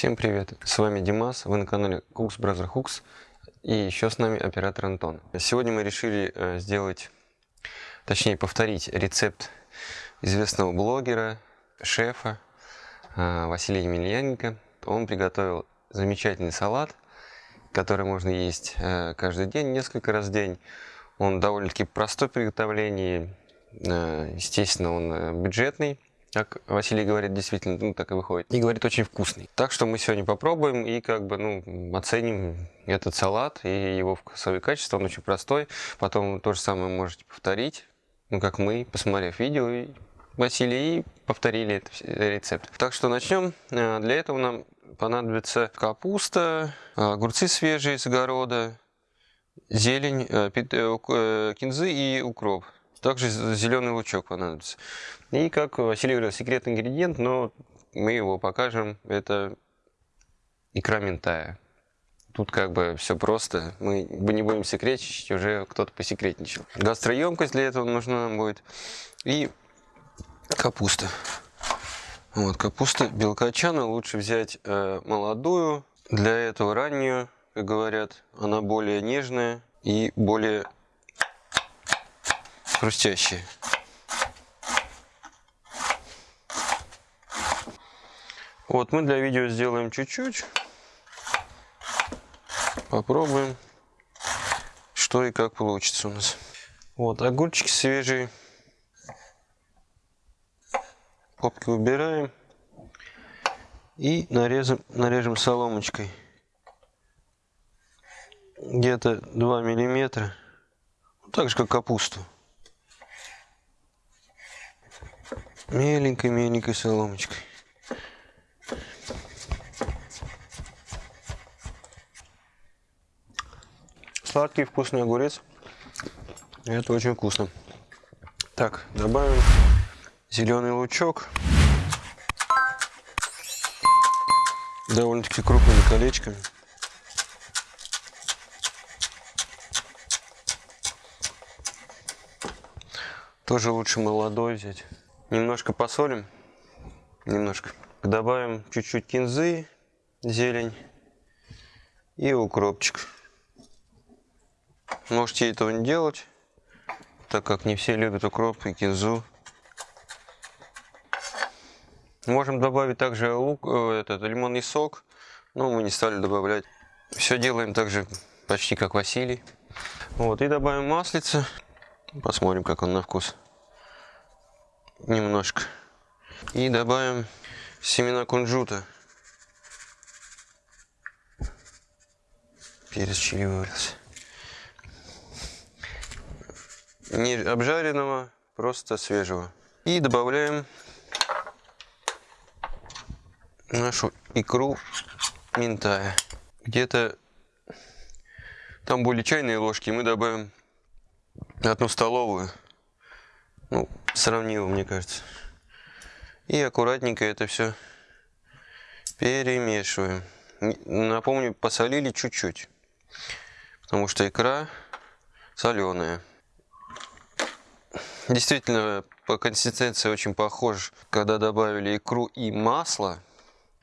Всем привет, с вами Димас, вы на канале Cooks Brother Hooks и еще с нами оператор Антон. Сегодня мы решили э, сделать, точнее повторить рецепт известного блогера, шефа э, Василия Емельяненко. Он приготовил замечательный салат, который можно есть э, каждый день, несколько раз в день. Он довольно-таки простой в приготовлении, естественно он бюджетный как Василий говорит, действительно, ну, так и выходит. И говорит, очень вкусный. Так что мы сегодня попробуем и как бы, ну, оценим этот салат и его вкусовые качества. Он очень простой. Потом то же самое можете повторить, ну, как мы, посмотрев видео, и Василий и повторили этот рецепт. Так что начнем. Э, для этого нам понадобится капуста, огурцы свежие с огорода, зелень, э, э, кинзы и укроп. Также зеленый лучок понадобится. И, как Василий говорил, секретный ингредиент, но мы его покажем. Это икра ментая. Тут как бы все просто. Мы не будем секретничать, уже кто-то посекретничал. Гастроемкость для этого нужна нам будет. И капуста. Вот, капуста белкочана лучше взять э, молодую. Для этого раннюю, как говорят, она более нежная и более хрустящие. Вот мы для видео сделаем чуть-чуть. Попробуем, что и как получится у нас. Вот огурчики свежие. Попки убираем. И нарезаем, нарежем соломочкой. Где-то 2 миллиметра. Так же, как капусту. Меленькой-меленькой соломочкой. Сладкий вкусный огурец. Это очень вкусно. Так, добавим зеленый лучок. Довольно-таки крупными колечками. Тоже лучше молодой взять. Немножко посолим. Немножко. Добавим чуть-чуть кинзы, зелень и укропчик. Можете этого не делать, так как не все любят укроп и кинзу. Можем добавить также лук, э, этот лимонный сок, но мы не стали добавлять. Все делаем также почти как Василий. Вот, и добавим маслица. Посмотрим, как он на вкус немножко. И добавим семена кунжута. Перец чили вывалился. Не обжаренного, просто свежего. И добавляем нашу икру минтая. Где-то там были чайные ложки, мы добавим одну столовую. Ну, сравнимо, мне кажется. И аккуратненько это все перемешиваем. Напомню, посолили чуть-чуть, потому что икра соленая. Действительно, по консистенции очень похож, когда добавили икру и масло,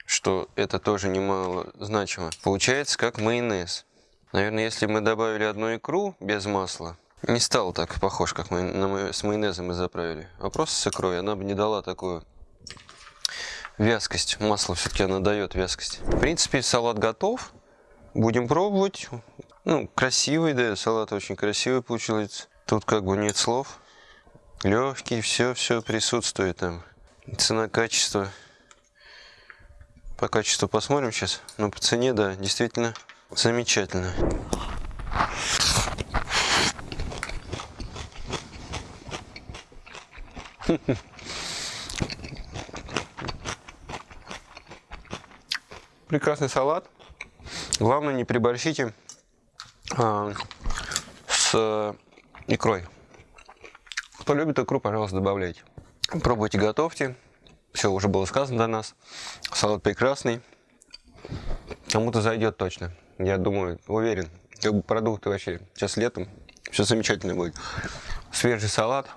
что это тоже немало значимо. Получается как майонез. Наверное, если мы добавили одну икру без масла, не стал так похож, как мы с майонезом мы заправили. А просто с икрой она бы не дала такую вязкость. Масло все-таки она дает вязкость. В принципе, салат готов. Будем пробовать. Ну, красивый, да, салат очень красивый получился. Тут как бы нет слов. Легкий, все-все присутствует там. Цена, качество. По качеству посмотрим сейчас. Но по цене, да, действительно замечательно. Прекрасный салат. Главное, не приборщите а, с икрой. Кто любит икру, пожалуйста, добавляйте. Пробуйте, готовьте. Все уже было сказано до нас. Салат прекрасный. Кому-то зайдет точно. Я думаю, уверен. Продукты вообще. Сейчас летом. Все замечательно будет. Свежий салат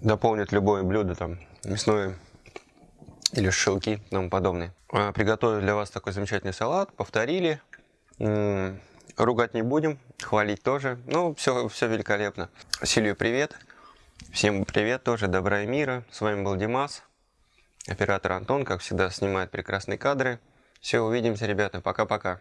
дополнит любое блюдо, там, мясное, или шелки и тому подобное. А, Приготовили для вас такой замечательный салат, повторили. Ругать не будем, хвалить тоже. Ну, все, все великолепно. Силию привет. Всем привет тоже, добра и мира. С вами был Димас. Оператор Антон, как всегда, снимает прекрасные кадры. Все, увидимся, ребята. Пока-пока.